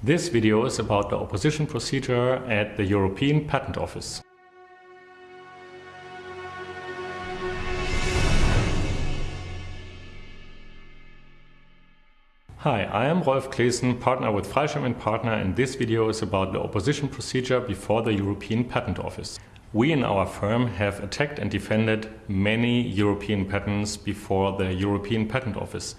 This video is about the opposition procedure at the European Patent Office. Hi, I am Rolf Claessen, partner with Freischem & Partner and this video is about the opposition procedure before the European Patent Office. We in our firm have attacked and defended many European patents before the European Patent Office.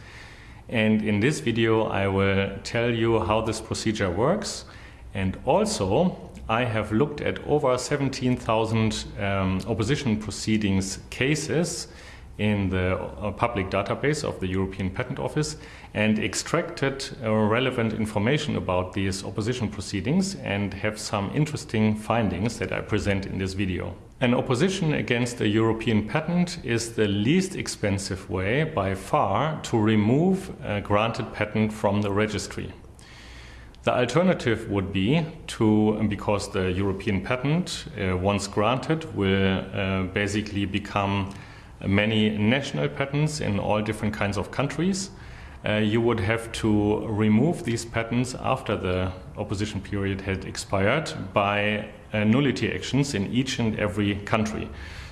And in this video I will tell you how this procedure works and also I have looked at over 17,000 um, opposition proceedings cases in the uh, public database of the European Patent Office and extracted uh, relevant information about these opposition proceedings and have some interesting findings that I present in this video. An opposition against a European patent is the least expensive way by far to remove a granted patent from the registry. The alternative would be to, because the European patent, uh, once granted, will uh, basically become many national patents in all different kinds of countries. Uh, you would have to remove these patents after the opposition period had expired by uh, nullity actions in each and every country.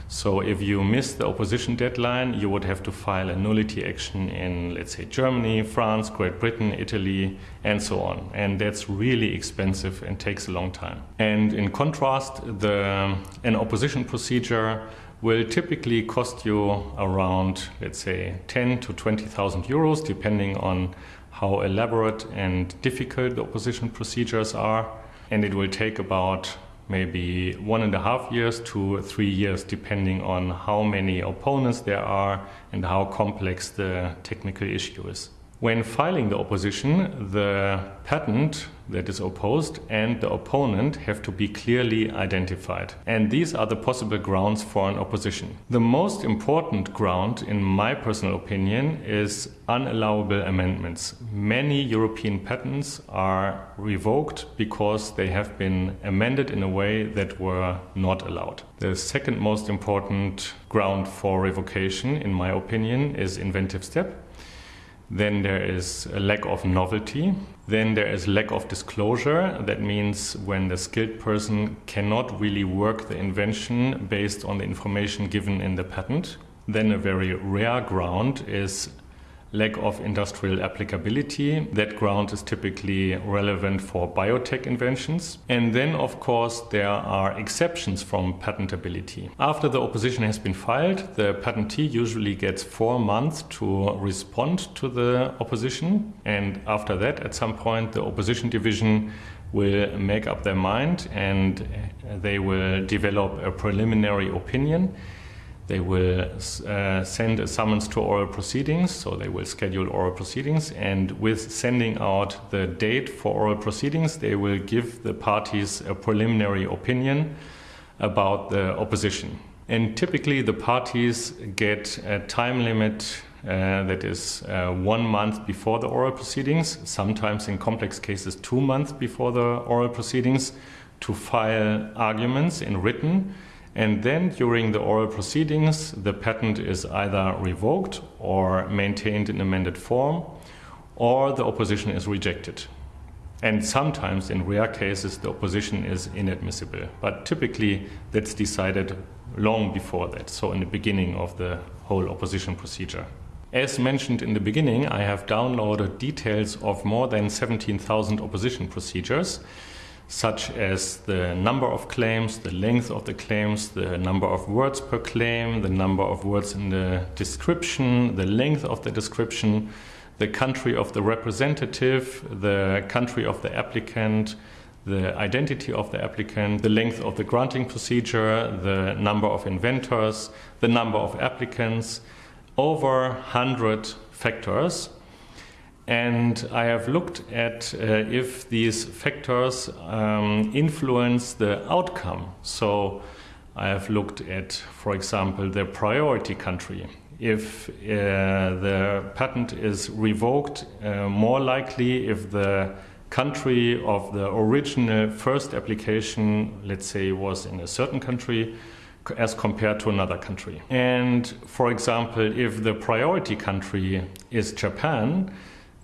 So if you miss the opposition deadline, you would have to file a nullity action in, let's say, Germany, France, Great Britain, Italy, and so on. And that's really expensive and takes a long time. And in contrast, the, an opposition procedure will typically cost you around, let's say, 10 to 20,000 euros, depending on how elaborate and difficult the opposition procedures are. And it will take about maybe one and a half years to three years, depending on how many opponents there are and how complex the technical issue is. When filing the opposition, the patent that is opposed and the opponent have to be clearly identified. And these are the possible grounds for an opposition. The most important ground, in my personal opinion, is unallowable amendments. Many European patents are revoked because they have been amended in a way that were not allowed. The second most important ground for revocation, in my opinion, is inventive step. Then there is a lack of novelty. Then there is lack of disclosure. That means when the skilled person cannot really work the invention based on the information given in the patent. Then a very rare ground is lack of industrial applicability. That ground is typically relevant for biotech inventions. And then, of course, there are exceptions from patentability. After the opposition has been filed, the patentee usually gets four months to respond to the opposition. And after that, at some point, the opposition division will make up their mind and they will develop a preliminary opinion they will uh, send a summons to oral proceedings, so they will schedule oral proceedings, and with sending out the date for oral proceedings, they will give the parties a preliminary opinion about the opposition. And typically, the parties get a time limit uh, that is uh, one month before the oral proceedings, sometimes in complex cases, two months before the oral proceedings, to file arguments in written and then during the oral proceedings, the patent is either revoked or maintained in amended form, or the opposition is rejected. And sometimes, in rare cases, the opposition is inadmissible. But typically, that's decided long before that, so in the beginning of the whole opposition procedure. As mentioned in the beginning, I have downloaded details of more than 17,000 opposition procedures such as the number of claims, the length of the claims, the number of words per claim, the number of words in the description, the length of the description, the country of the representative, the country of the applicant, the identity of the applicant, the length of the granting procedure, the number of inventors, the number of applicants, over 100 factors and I have looked at uh, if these factors um, influence the outcome. So I have looked at, for example, the priority country. If uh, the patent is revoked, uh, more likely if the country of the original first application, let's say, was in a certain country, as compared to another country. And for example, if the priority country is Japan,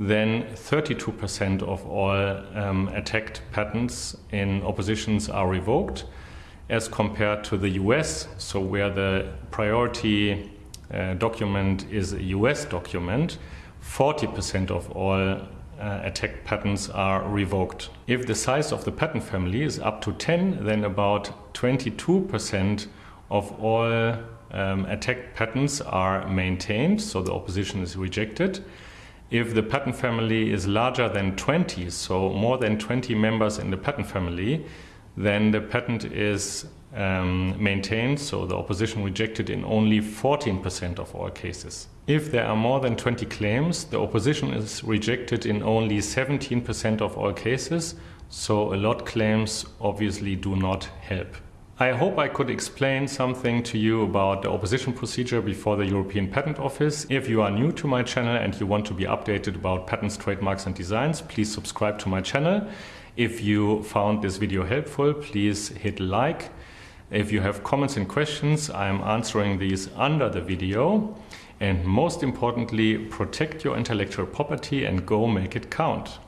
then 32% of all um, attacked patents in oppositions are revoked, as compared to the US, so where the priority uh, document is a US document, 40% of all uh, attacked patents are revoked. If the size of the patent family is up to 10, then about 22% of all um, attacked patents are maintained, so the opposition is rejected. If the patent family is larger than 20, so more than 20 members in the patent family, then the patent is um, maintained, so the opposition rejected in only 14% of all cases. If there are more than 20 claims, the opposition is rejected in only 17% of all cases, so a lot claims obviously do not help. I hope I could explain something to you about the opposition procedure before the European Patent Office. If you are new to my channel and you want to be updated about patents, trademarks and designs, please subscribe to my channel. If you found this video helpful, please hit like. If you have comments and questions, I am answering these under the video. And most importantly, protect your intellectual property and go make it count.